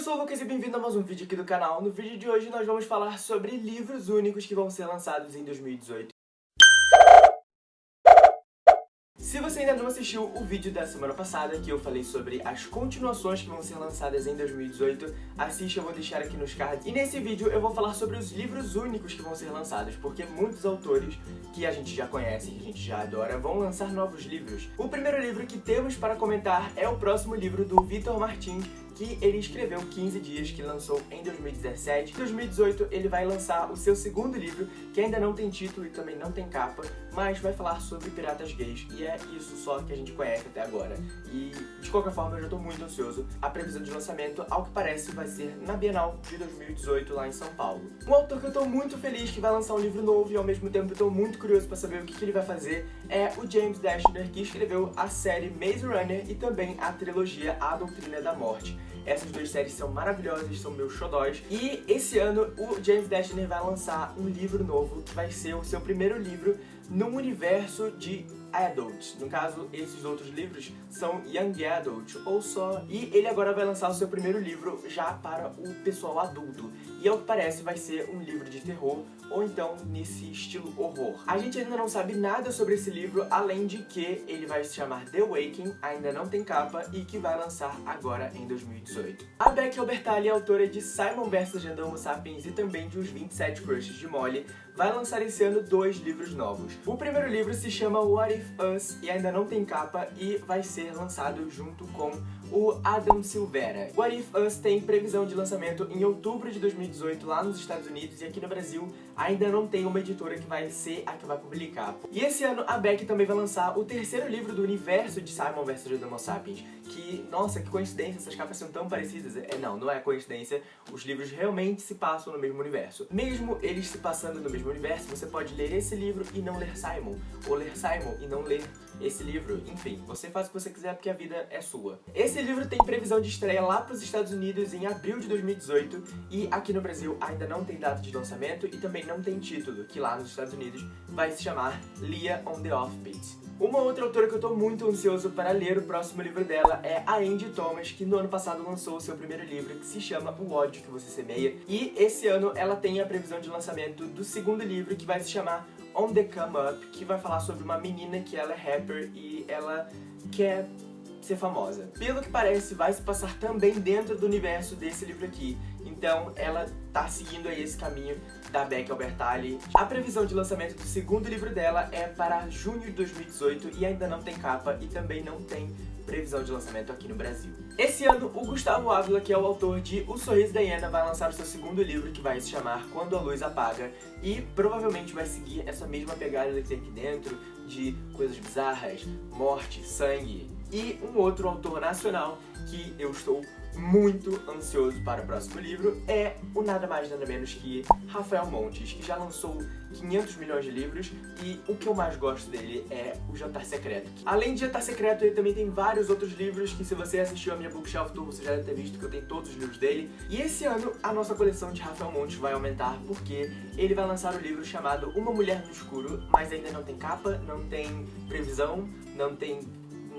eu sou o Lucas e bem-vindo a mais um vídeo aqui do canal. No vídeo de hoje nós vamos falar sobre livros únicos que vão ser lançados em 2018. Se você ainda não assistiu o vídeo da semana passada, que eu falei sobre as continuações que vão ser lançadas em 2018, assiste, eu vou deixar aqui nos cards. E nesse vídeo eu vou falar sobre os livros únicos que vão ser lançados, porque muitos autores que a gente já conhece, que a gente já adora, vão lançar novos livros. O primeiro livro que temos para comentar é o próximo livro do Vitor Martins, que ele escreveu 15 dias, que lançou em 2017. Em 2018 ele vai lançar o seu segundo livro, que ainda não tem título e também não tem capa, mas vai falar sobre piratas gays, e é isso só que a gente conhece até agora. E, de qualquer forma, eu já tô muito ansioso. A previsão de lançamento, ao que parece, vai ser na Bienal de 2018, lá em São Paulo. Um autor que eu tô muito feliz que vai lançar um livro novo e, ao mesmo tempo, eu tô muito curioso pra saber o que, que ele vai fazer, é o James Dashner, que escreveu a série Maze Runner e também a trilogia A Doutrina da Morte. Essas duas séries são maravilhosas, são meus xodóis. E esse ano o James Dashner vai lançar um livro novo, que vai ser o seu primeiro livro num universo de adult. No caso, esses outros livros são young adult, ou só... E ele agora vai lançar o seu primeiro livro já para o pessoal adulto. E ao que parece vai ser um livro de terror, ou então nesse estilo horror. A gente ainda não sabe nada sobre esse livro, além de que ele vai se chamar The Waking, ainda não tem capa, e que vai lançar agora em 2018. A Beck Albertalli autora de Simon vs. Homo Sapiens e também de Os 27 Crushes de Molly, vai lançar esse ano dois livros novos. O primeiro livro se chama What If Us e ainda não tem capa e vai ser lançado junto com o Adam Silvera. What If Us tem previsão de lançamento em outubro de 2018 lá nos Estados Unidos e aqui no Brasil ainda não tem uma editora que vai ser a que vai publicar. E esse ano a Beck também vai lançar o terceiro livro do universo de Simon vs. Homo Sapiens, que, nossa, que coincidência, essas capas são tão parecidas. É, não, não é coincidência, os livros realmente se passam no mesmo universo. Mesmo eles se passando no mesmo universo, você pode ler esse livro e não ler Simon, ou ler Simon e não ler esse livro, enfim, você faz o que você quiser porque a vida é sua. Esse livro tem previsão de estreia lá para os Estados Unidos em abril de 2018 e aqui no Brasil ainda não tem data de lançamento e também não tem título, que lá nos Estados Unidos vai se chamar Leah on the Offbeat. Uma outra autora que eu tô muito ansioso para ler o próximo livro dela é a Andy Thomas, que no ano passado lançou o seu primeiro livro, que se chama O Ódio Que Você Semeia. E esse ano ela tem a previsão de lançamento do segundo livro, que vai se chamar On The Come Up, que vai falar sobre uma menina que ela é rapper e ela quer ser famosa. Pelo que parece, vai se passar também dentro do universo desse livro aqui. Então ela tá seguindo aí esse caminho da Beck Albertalli. A previsão de lançamento do segundo livro dela é para junho de 2018 e ainda não tem capa e também não tem previsão de lançamento aqui no Brasil. Esse ano, o Gustavo Ávila, que é o autor de O Sorriso da Hiena, vai lançar o seu segundo livro, que vai se chamar Quando a Luz Apaga, e provavelmente vai seguir essa mesma pegada que tem aqui dentro, de coisas bizarras, morte, sangue, e um outro autor nacional que eu estou muito ansioso para o próximo livro é o nada mais nada menos que Rafael Montes, que já lançou 500 milhões de livros e o que eu mais gosto dele é o Jantar Secreto. Além de Jantar Secreto, ele também tem vários outros livros que se você assistiu a minha Bookshelf Tour, você já deve ter visto que eu tenho todos os livros dele. E esse ano, a nossa coleção de Rafael Montes vai aumentar porque ele vai lançar o um livro chamado Uma Mulher no Escuro, mas ainda não tem capa, não tem previsão, não tem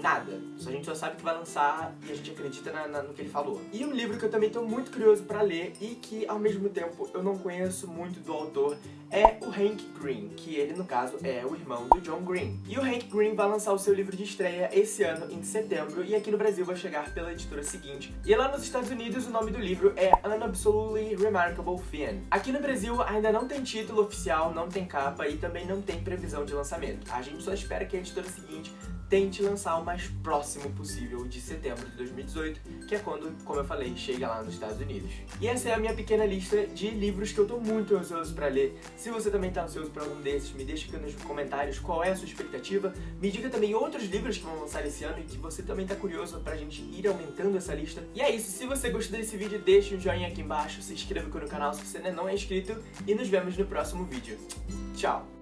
nada. A gente só sabe que vai lançar e a gente acredita na, na, no que ele falou. E um livro que eu também estou muito curioso para ler e que, ao mesmo tempo, eu não conheço muito do autor é o Hank Green, que ele, no caso, é o irmão do John Green. E o Hank Green vai lançar o seu livro de estreia esse ano, em setembro, e aqui no Brasil vai chegar pela editora seguinte. E lá nos Estados Unidos, o nome do livro é An Absolutely Remarkable Fin. Aqui no Brasil, ainda não tem título oficial, não tem capa e também não tem previsão de lançamento. A gente só espera que a editora seguinte tente lançar o mais próximo possível de setembro de 2018, que é quando, como eu falei, chega lá nos Estados Unidos. E essa é a minha pequena lista de livros que eu tô muito ansioso pra ler. Se você também tá ansioso pra algum desses, me deixa aqui nos comentários qual é a sua expectativa. Me diga também outros livros que vão lançar esse ano e que você também tá curioso pra gente ir aumentando essa lista. E é isso, se você gostou desse vídeo, deixa um joinha aqui embaixo, se inscreva aqui no canal se você ainda não é inscrito e nos vemos no próximo vídeo. Tchau!